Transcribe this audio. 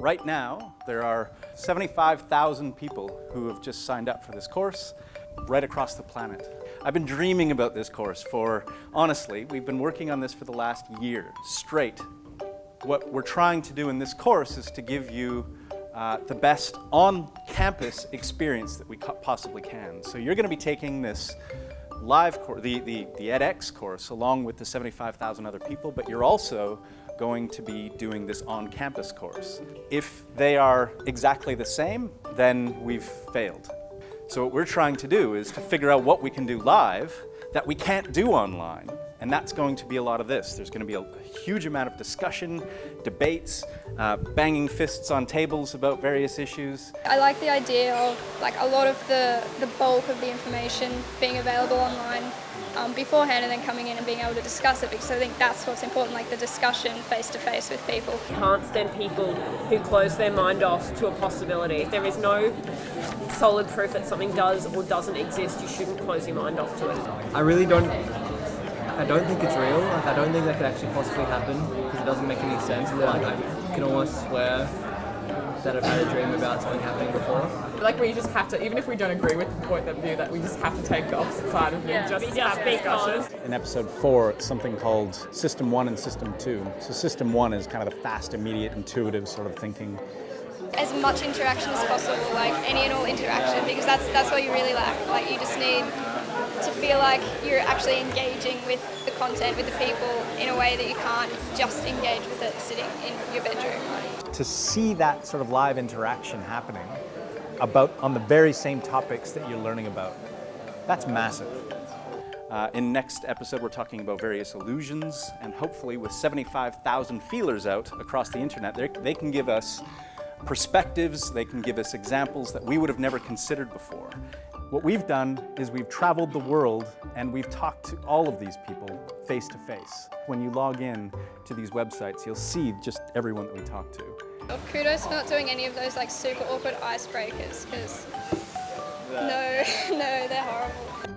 Right now, there are 75,000 people who have just signed up for this course right across the planet. I've been dreaming about this course for, honestly, we've been working on this for the last year straight. What we're trying to do in this course is to give you uh, the best on-campus experience that we possibly can. So you're going to be taking this live course, the, the, the edX course, along with the 75,000 other people, but you're also going to be doing this on-campus course. If they are exactly the same, then we've failed. So what we're trying to do is to figure out what we can do live that we can't do online. And that's going to be a lot of this. There's going to be a huge amount of discussion, debates, uh, banging fists on tables about various issues. I like the idea of like a lot of the, the bulk of the information being available online um, beforehand and then coming in and being able to discuss it because I think that's what's important, like the discussion face to face with people. You can't stand people who close their mind off to a possibility. If there is no solid proof that something does or doesn't exist, you shouldn't close your mind off to it. I really don't I don't think it's real. Like, I don't think that could actually possibly happen because it doesn't make any sense. But like, I can almost swear that I've had a dream about something happening before. Like we just have to, even if we don't agree with the point of view, that we just have to take the opposite side of it. Yeah, just have discussions. In episode four, it's something called System One and System Two. So System One is kind of the fast, immediate, intuitive sort of thinking as much interaction as possible, like any and all interaction, because that's that's what you really lack. Like you just need to feel like you're actually engaging with the content, with the people in a way that you can't just engage with it sitting in your bedroom. To see that sort of live interaction happening about on the very same topics that you're learning about, that's massive. Uh, in next episode, we're talking about various illusions, and hopefully with 75,000 feelers out across the internet, they can give us perspectives, they can give us examples that we would have never considered before. What we've done is we've traveled the world and we've talked to all of these people face to face. When you log in to these websites, you'll see just everyone that we talk to. Well, kudos for not doing any of those like super awkward icebreakers because no, no, they're horrible.